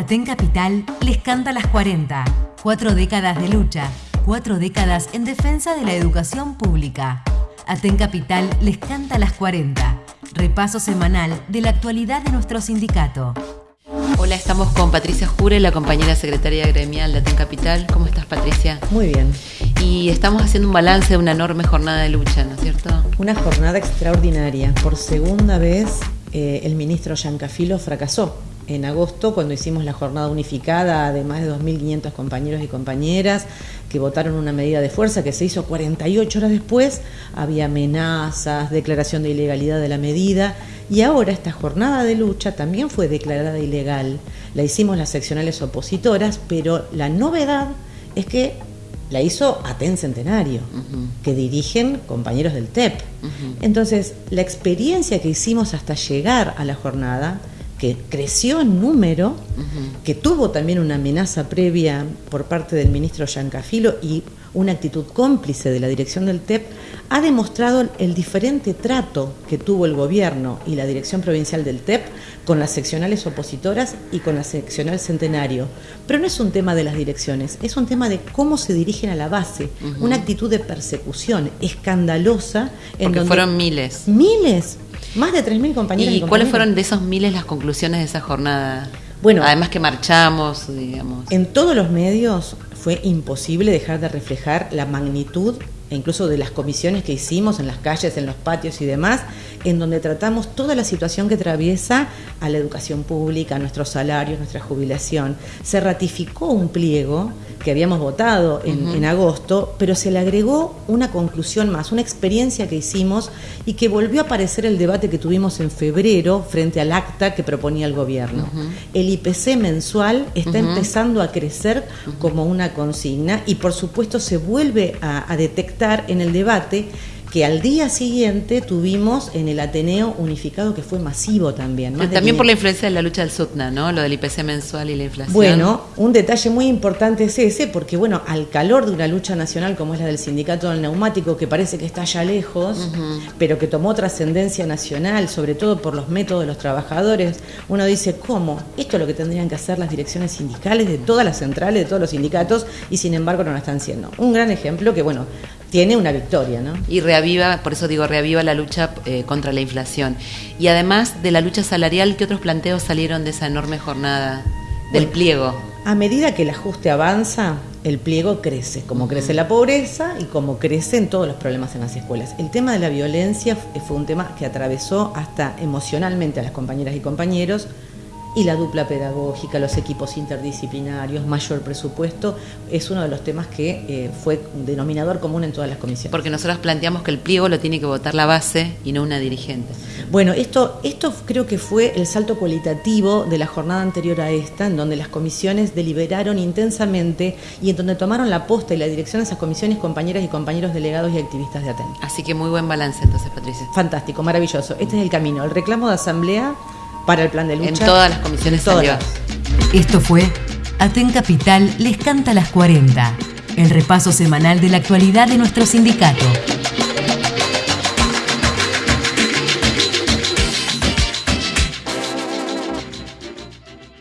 Aten Capital les canta las 40. Cuatro décadas de lucha, cuatro décadas en defensa de la educación pública. Aten Capital les canta las 40. Repaso semanal de la actualidad de nuestro sindicato. Hola, estamos con Patricia Jure, la compañera secretaria gremial de Aten Capital. ¿Cómo estás, Patricia? Muy bien. Y estamos haciendo un balance de una enorme jornada de lucha, ¿no es cierto? Una jornada extraordinaria. Por segunda vez, eh, el ministro Yancafilo fracasó en agosto, cuando hicimos la jornada unificada de más de 2.500 compañeros y compañeras que votaron una medida de fuerza que se hizo 48 horas después, había amenazas, declaración de ilegalidad de la medida, y ahora esta jornada de lucha también fue declarada ilegal. La hicimos las seccionales opositoras, pero la novedad es que la hizo Aten Centenario, que dirigen compañeros del TEP. Entonces, la experiencia que hicimos hasta llegar a la jornada que creció en número, que tuvo también una amenaza previa por parte del ministro Yancafilo y una actitud cómplice de la dirección del TEP, ha demostrado el diferente trato que tuvo el gobierno y la dirección provincial del TEP con las seccionales opositoras y con la seccional centenario. Pero no es un tema de las direcciones, es un tema de cómo se dirigen a la base, una actitud de persecución escandalosa. En Porque fueron miles. Miles, más de 3.000 compañeros. ¿Y, cuáles fueron de esos miles las conclusiones de esa jornada? Bueno, además que marchamos, digamos. En todos los medios fue imposible dejar de reflejar la magnitud e incluso de las comisiones que hicimos en las calles, en los patios y demás, en donde tratamos toda la situación que atraviesa a la educación pública, a nuestros salarios, nuestra jubilación. Se ratificó un pliego que habíamos votado en, agosto, pero se le agregó una conclusión más, una experiencia que hicimos y que volvió a aparecer el debate que tuvimos en febrero frente al acta que proponía el gobierno. El IPC mensual está empezando a crecer como una consigna y por supuesto se vuelve a detectar en el debate que al día siguiente tuvimos en el Ateneo unificado que fue masivo también. también por la influencia de la lucha del SUTNA, ¿no? Lo del IPC mensual y la inflación. Bueno, un detalle muy importante es ese, porque bueno, al calor de una lucha nacional como es la del sindicato del neumático, que parece que está ya lejos, pero que tomó trascendencia nacional, sobre todo por los métodos de los trabajadores, uno dice, ¿cómo? Esto es lo que tendrían que hacer las direcciones sindicales de todas las centrales, de todos los sindicatos, y sin embargo no lo están haciendo. Un gran ejemplo que, bueno, tiene una victoria, ¿no? Y reaviva, por eso digo, reaviva la lucha eh, contra la inflación. Y además de la lucha salarial, ¿qué otros planteos salieron de esa enorme jornada del pliego? A medida que el ajuste avanza, el pliego crece, como crece la pobreza y como crecen todos los problemas en las escuelas. El tema de la violencia fue un tema que atravesó hasta emocionalmente a las compañeras y compañeros, y la dupla pedagógica, los equipos interdisciplinarios, mayor presupuesto, es uno de los temas que eh, fue un denominador común en todas las comisiones. Porque nosotros planteamos que el pliego lo tiene que votar la base y no una dirigente. Bueno, esto, esto creo que fue el salto cualitativo de la jornada anterior a esta, en donde las comisiones deliberaron intensamente y en donde tomaron la posta y la dirección de esas comisiones compañeras y compañeros delegados y activistas de ATEN. Así que muy buen balance entonces, Patricia. Fantástico, maravilloso. Este es el camino. El reclamo de asamblea para el plan de lucha. En todas las comisiones todas. Esto fue Aten Capital les canta las 40, el repaso semanal de la actualidad de nuestro sindicato.